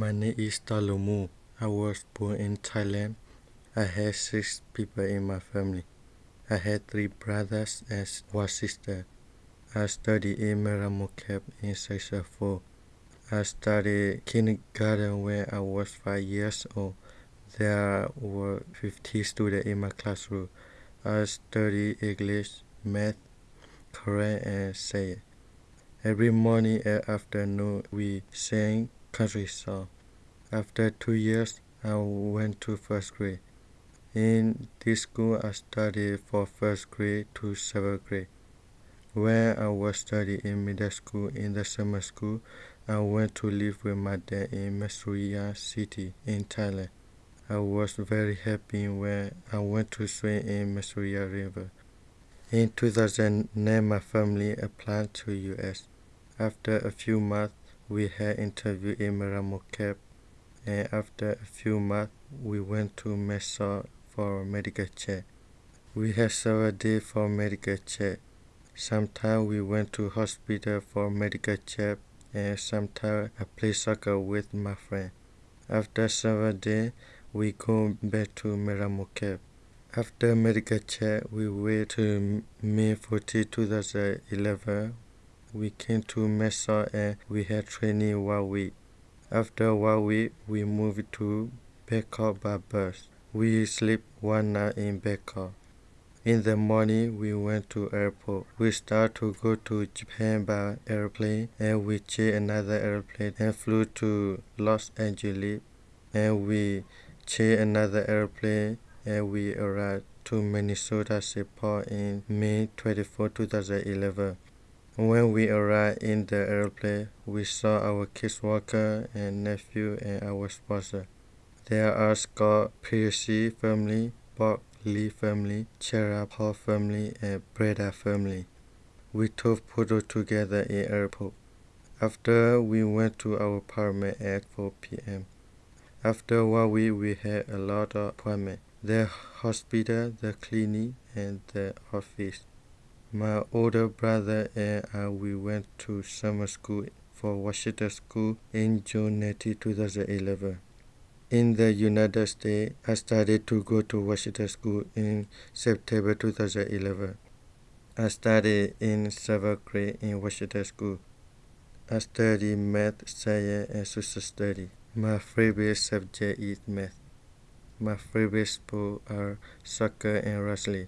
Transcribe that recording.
My name is Talumu. I was born in Thailand. I had six people in my family. I had three brothers and one sister. I studied in Meramokep in Section 4. I started kindergarten when I was five years old. There were 50 students in my classroom. I studied English, math, Korean, and science. Every morning and afternoon we sang country song. After two years, I went to first grade. In this school, I studied from first grade to seventh grade. When I was studying in middle school in the summer school, I went to live with my dad in Masuria city in Thailand. I was very happy when I went to swim in Masuria River. In 2009, my family applied to US. After a few months, we had interview in Meramokep, and after a few months, we went to Mesa for medical check. We had several days for medical check. Sometimes we went to hospital for medical check and sometimes I play soccer with my friend. After several days, we go back to Meramokep. After medical check, we went to May 14, 2011. We came to Mesa and we had training one week. After one week, we moved to Bangkok by bus. We sleep one night in Bangkok. In the morning, we went to airport. We start to go to Japan by airplane, and we change another airplane and flew to Los Angeles. And we change another airplane, and we arrived to Minnesota Seaport in May 24, 2011. When we arrived in the airplane, we saw our kids walker and nephew and our sponsor. There are Scott Piercy family, Bob Lee family, Chera Paul family, and Breda family. We took photo together in airport. After we went to our apartment at 4 p.m. After one week, we had a lot of appointments. The hospital, the clinic, and the office. My older brother and I we went to summer school for Washington School in June 19, 2011. In the United States, I started to go to Washington School in September 2011. I studied in seventh grade in Washington School. I studied math, science, and social studies. My favorite subject is math. My favorite sports are soccer and wrestling.